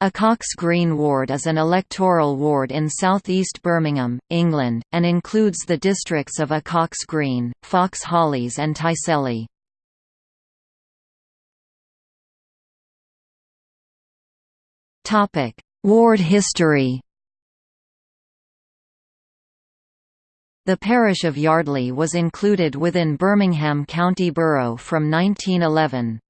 Acocks Green ward is an electoral ward in southeast Birmingham, England, and includes the districts of Acocks Green, Fox Hollies and Tyseley. ward history The parish of Yardley was included within Birmingham County Borough from 1911.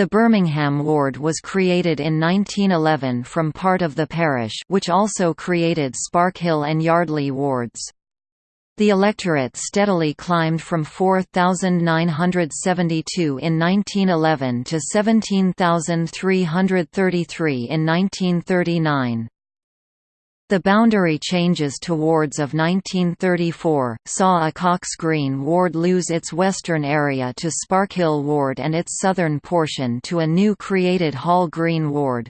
The Birmingham ward was created in 1911 from part of the parish which also created Sparkhill and Yardley wards. The electorate steadily climbed from 4,972 in 1911 to 17,333 in 1939. The boundary changes to wards of 1934, saw Acocks Green ward lose its western area to Sparkhill ward and its southern portion to a new created Hall Green ward.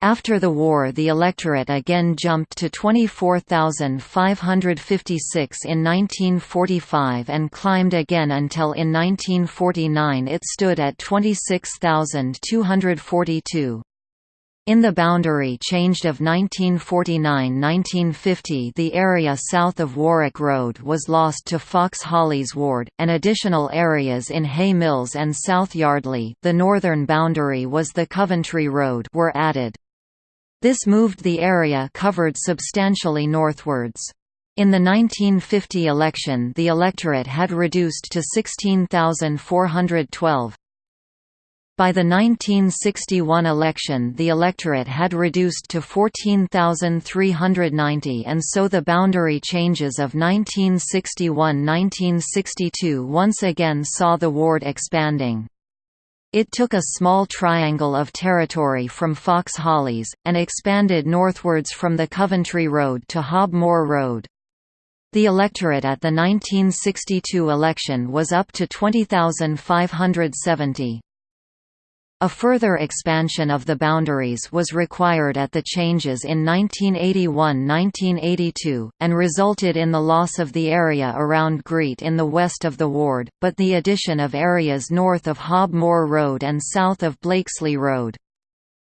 After the war the electorate again jumped to 24,556 in 1945 and climbed again until in 1949 it stood at 26,242. In the boundary changed of 1949–1950 the area south of Warwick Road was lost to Fox Hollies Ward, and additional areas in Hay Mills and South Yardley the northern boundary was the Coventry Road were added. This moved the area covered substantially northwards. In the 1950 election the electorate had reduced to 16,412. By the 1961 election the electorate had reduced to 14,390 and so the boundary changes of 1961–1962 once again saw the ward expanding. It took a small triangle of territory from Fox Hollies, and expanded northwards from the Coventry Road to Hob Moor Road. The electorate at the 1962 election was up to 20,570. A further expansion of the boundaries was required at the changes in 1981–1982, and resulted in the loss of the area around Greet in the west of the ward, but the addition of areas north of Hob Moor Road and south of Blakesley Road.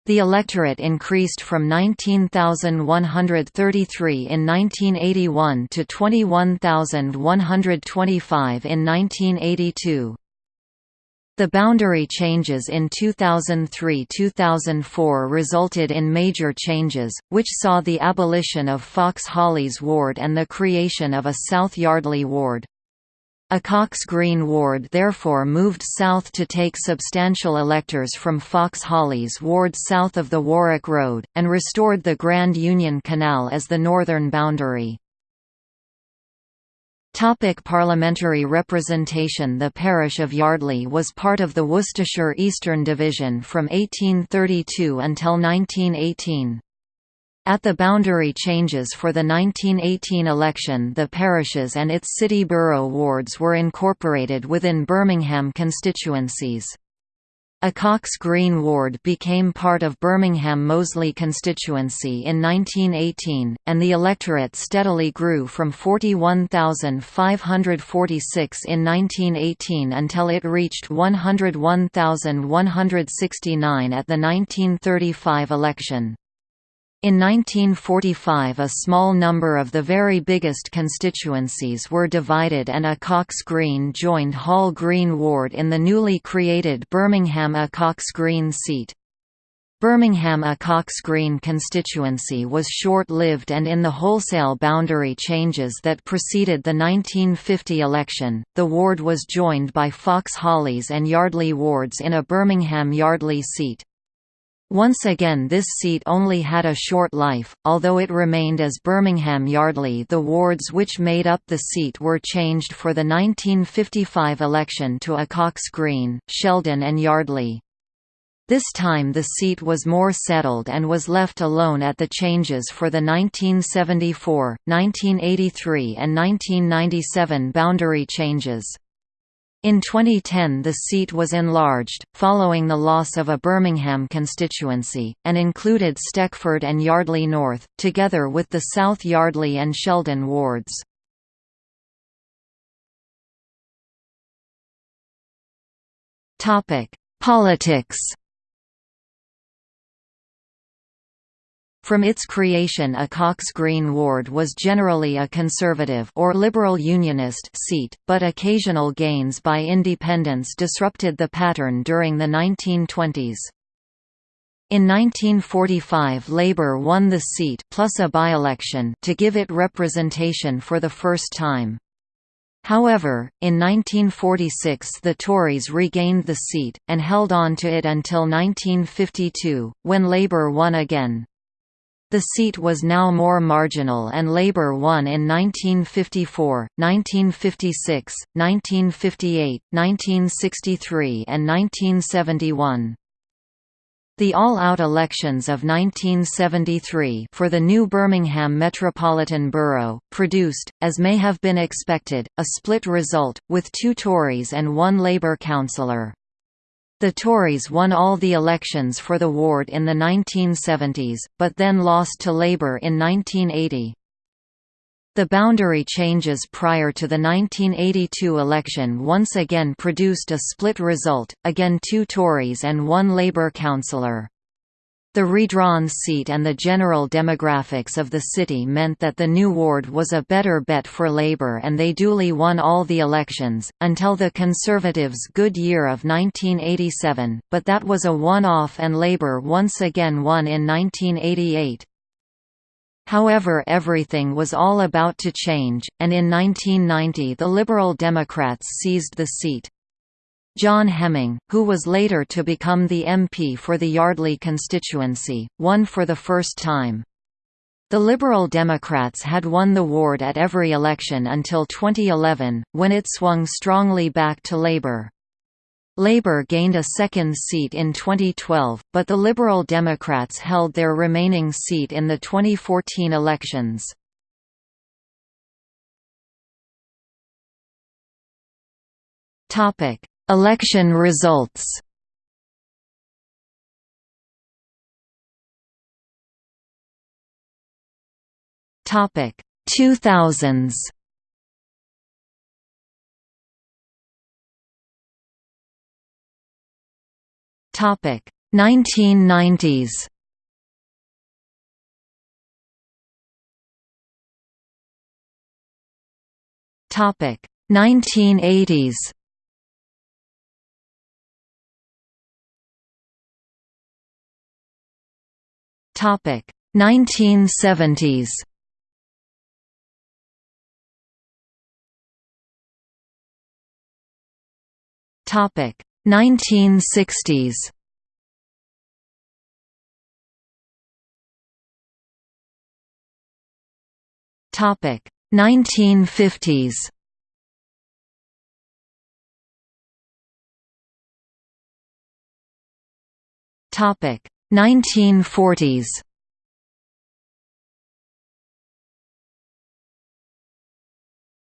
The electorate increased from 19,133 in 1981 to 21,125 in 1982. The boundary changes in 2003–2004 resulted in major changes, which saw the abolition of Fox Hollies Ward and the creation of a South Yardley Ward. Acocks Green Ward therefore moved south to take substantial electors from Fox Hollies Ward south of the Warwick Road, and restored the Grand Union Canal as the northern boundary. Topic parliamentary representation The parish of Yardley was part of the Worcestershire Eastern Division from 1832 until 1918. At the boundary changes for the 1918 election the parishes and its city borough wards were incorporated within Birmingham constituencies. Acocks Green ward became part of Birmingham Moseley constituency in 1918, and the electorate steadily grew from 41,546 in 1918 until it reached 101,169 at the 1935 election. In 1945 a small number of the very biggest constituencies were divided and Acocks Green joined Hall Green ward in the newly created Birmingham Acocks Green seat. Birmingham Acocks Green constituency was short-lived and in the wholesale boundary changes that preceded the 1950 election, the ward was joined by Fox Hollies and Yardley wards in a Birmingham Yardley seat. Once again this seat only had a short life, although it remained as Birmingham Yardley the wards which made up the seat were changed for the 1955 election to Acocks Green, Sheldon and Yardley. This time the seat was more settled and was left alone at the changes for the 1974, 1983 and 1997 boundary changes. In 2010 the seat was enlarged, following the loss of a Birmingham constituency, and included Stechford and Yardley North, together with the South Yardley and Sheldon wards. Politics From its creation Acocks Green ward was generally a conservative or liberal unionist seat, but occasional gains by independents disrupted the pattern during the 1920s. In 1945 Labour won the seat plus a by-election to give it representation for the first time. However, in 1946 the Tories regained the seat, and held on to it until 1952, when Labour won again. The seat was now more marginal and Labour won in 1954, 1956, 1958, 1963 and 1971. The all-out elections of 1973 for the new Birmingham Metropolitan Borough, produced, as may have been expected, a split result, with two Tories and one Labour councillor. The Tories won all the elections for the ward in the 1970s, but then lost to Labour in 1980. The boundary changes prior to the 1982 election once again produced a split result, again two Tories and one Labour councillor. The redrawn seat and the general demographics of the city meant that the new ward was a better bet for Labour and they duly won all the elections, until the Conservatives' good year of 1987, but that was a one-off and Labour once again won in 1988. However everything was all about to change, and in 1990 the Liberal Democrats seized the seat. John Hemming, who was later to become the MP for the Yardley constituency, won for the first time. The Liberal Democrats had won the ward at every election until 2011, when it swung strongly back to Labour. Labour gained a second seat in 2012, but the Liberal Democrats held their remaining seat in the 2014 elections. Topic: Election results. Topic 2000s Topic 1990s Topic 1980s Topic 1970s. Topic 1960s. Topic 1950s. Topic 1940s